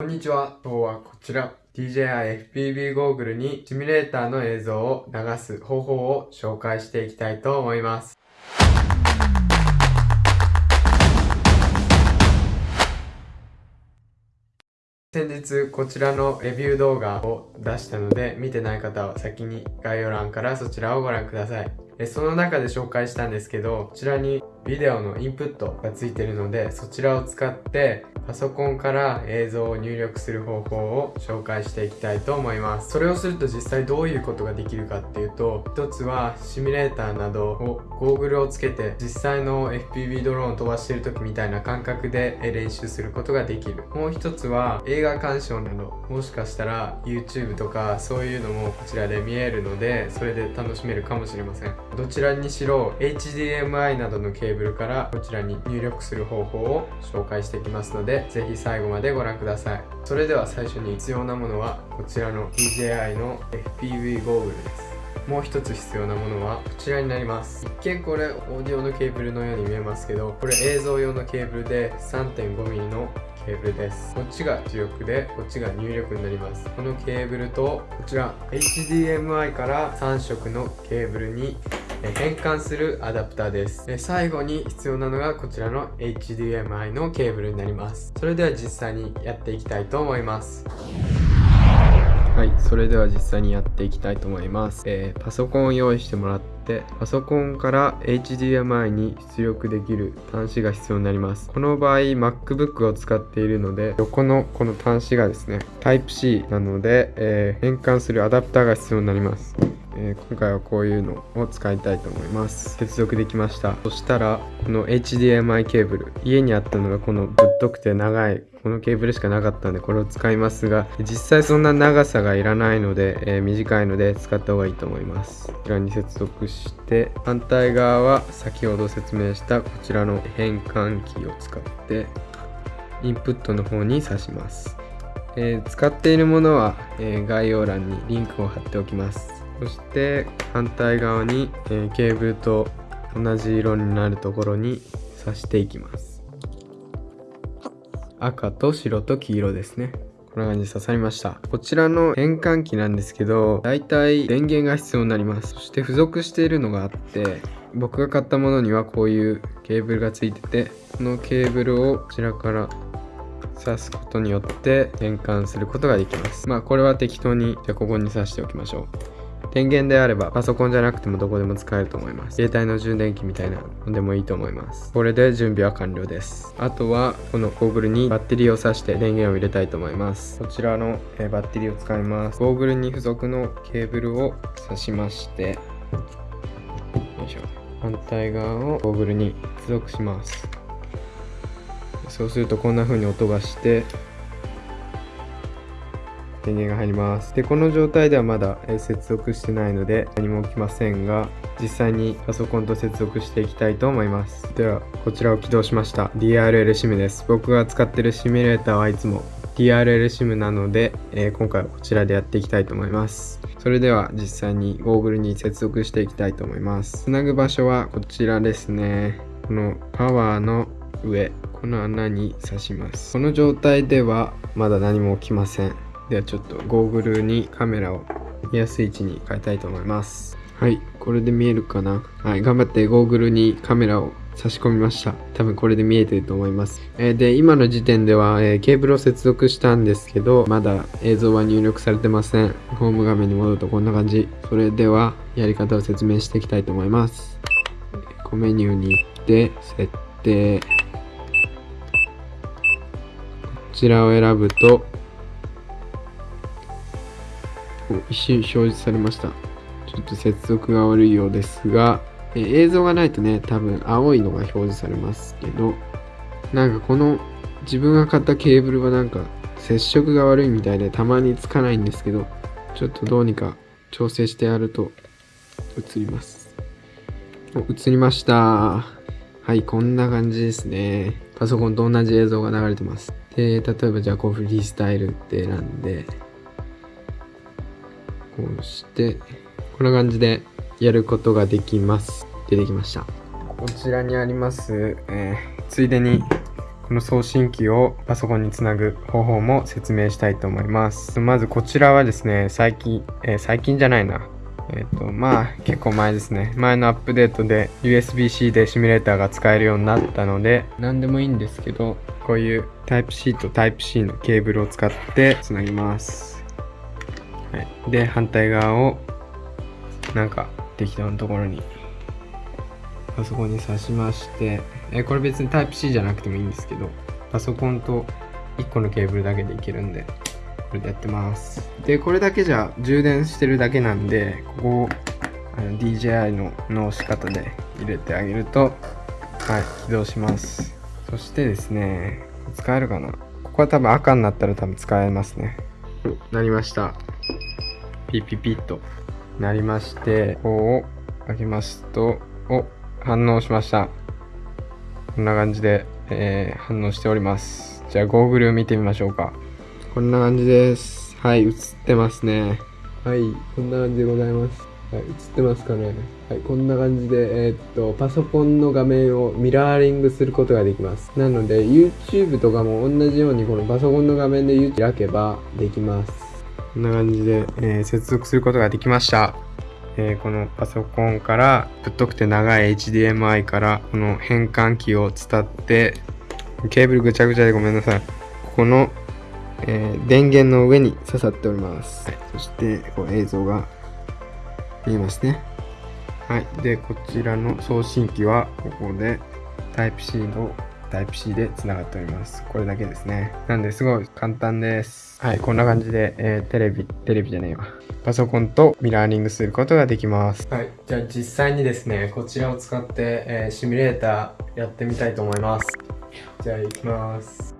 こんにちは。今日はこちら DJI FPV ゴーグルにシミュレーターの映像を流す方法を紹介していきたいと思います。先日こちらのレビュー動画を出したので見てない方は先に概要欄からそちらをご覧ください。その中で紹介したんですけどこちらにビデオのインプットがついてるのでそちらを使ってパソコンから映像を入力する方法を紹介していきたいと思います。それをすると実際どういうことができるかっていうと一つはシミュレーターなどをゴーグルをつけて実際の FPV ドローンを飛ばしてる時みたいな感覚で練習することができる。もう一つは映画鑑賞などもしかしたら YouTube とかそういうのもこちらで見えるのでそれで楽しめるかもしれません。どちらにしろ HDMI などのケーブルからこちらに入力する方法を紹介していきますのでぜひ最後までご覧ください。それでは最初に必要なものはこちらの DJI の FPV ゴーグルです。もう一つ必要なものはこちらになります。一見これオーディオのケーブルのように見えますけどこれ映像用のケーブルで 3.5mm のケーブルです。こっちが出力でこっちが入力になります。このケーブルとこちら HDMI から3色のケーブルに変換するアダプターです。最後に必要なのがこちらの HDMI のケーブルになります。それでは実際にやっていきたいと思います。はいそれでは実際にやっていきたいと思います、えー、パソコンを用意してもらってパソコンから HDMI に出力できる端子が必要になります。この場合 MacBook を使っているので横のこの端子がですね Type-C なので、えー、変換するアダプターが必要になります。えー、今回はこういうのを使いたいと思います。接続できました。そしたらこの HDMI ケーブル。家にあったのがこのぶっとくて長い。このケーブルしかなかったんでこれを使いますが実際そんな長さがいらないので、えー、短いので使った方がいいと思います。こちらに接続して反対側は先ほど説明したこちらの変換器を使ってインプットの方に挿します。えー、使っているものは、えー、概要欄にリンクを貼っておきます。そして反対側に、え、ケーブルと同じ色になるところに刺していきます。赤と白と黄色ですね。こんな感じで刺さりました。こちらの変換器なんですけどだいたい電源が必要になります。そして付属しているのがあって僕が買ったものにはこういうケーブルがついててこのケーブルをこちらから刺すことによって変換することができます。まあこれは適当にじゃあここに刺しておきましょう。電源であればパソコンじゃなくてもどこでも使えると思います。携帯の充電器みたいなのでもいいと思います。これで準備は完了です。あとはこのゴーグルにバッテリーを挿して電源を入れたいと思います。こちらの、えバッテリーを使います。ゴーグルに付属のケーブルを挿しましてよいしょ。反対側をゴーグルに付属します。そうするとこんな風に音がして電源が入ります。でこの状態ではまだ接続してないので何も起きませんが実際にパソコンと接続していきたいと思います。ではこちらを起動しました。DRL SIM です。僕が使ってるシミュレーターはいつも DRL SIM なので、えー、今回はこちらでやっていきたいと思います。それでは実際にゴーグルに接続していきたいと思います。つなぐ場所はこちらですね。このパワーの上この穴に刺します。この状態ではまだ何も起きません。ではちょっとゴーグルにカメラを見やすい位置に変えたいと思います。はいこれで見えるかな？はい頑張ってゴーグルにカメラを差し込みました。多分これで見えてると思います、えー、で今の時点では、えー、ケーブルを接続したんですけどまだ映像は入力されてません。ホーム画面に戻るとこんな感じ。それではやり方を説明していきたいと思います。コメニューに行って設定。こちらを選ぶと一瞬表示されました。ちょっと接続が悪いようですが、え映像がないとね、多分青いのが表示されますけど、なんかこの自分が買ったケーブルはなんか接触が悪いみたいでたまにつかないんですけど、ちょっとどうにか調整してやると映ります。映りました。はい、こんな感じですね。パソコンと同じ映像が流れてます。で、例えばじゃあこうフリースタイルって選んで、こうしてこんな感じでやることができます。出てきました。こちらにあります、えー、ついでにこの送信機をパソコンにつなぐ方法も説明したいと思います。まずこちらはですね最近、えー、最近じゃないな。えっ、ー、とまあ結構前ですね。前のアップデートで USB-C でシミュレーターが使えるようになったので何でもいいんですけどこういう Type-C と Type-C のケーブルを使ってつなぎます、はい、で反対側をなんか適当なところにパソコンに挿しましてえこれ別に Type-C じゃなくてもいいんですけどパソコンと1個のケーブルだけでいけるんでこれでやってます。でこれだけじゃ充電してるだけなんでここをあの DJI のの押し方で入れてあげるとはい起動します。そしてですね使えるかな。ここは多分赤になったら多分使えますね。なりました。ピッピッピッとなりましてここを開けますとお反応しましたこんな感じで、えー、反応しておりますじゃあゴーグルを見てみましょうかこんな感じです。はい、映ってますね。はい、こんな感じでございます。はい、映ってますかね。はい、こんな感じで、えー、っと、パソコンの画面をミラーリングすることができます。なので、YouTube とかも同じように、このパソコンの画面で YouTube 開けばできます。こんな感じで、えー、接続することができました。えー、このパソコンからぶっとくて長い HDMI からこの変換器を伝ってケーブルぐちゃぐちゃでごめんなさいここのえー、電源の上に刺さっております。はい、そして、こう映像が見えますね。はい。で、こちらの送信機は、ここで Type-C の Type-C で繋がっております。これだけですね。なんで、すごい簡単です。はい。こんな感じで、えー、テレビ、テレビじゃねえわ。パソコンとミラーリングすることができます。はい。じゃあ実際にですね、こちらを使って、えー、シミュレーターやってみたいと思います。じゃあ行きます。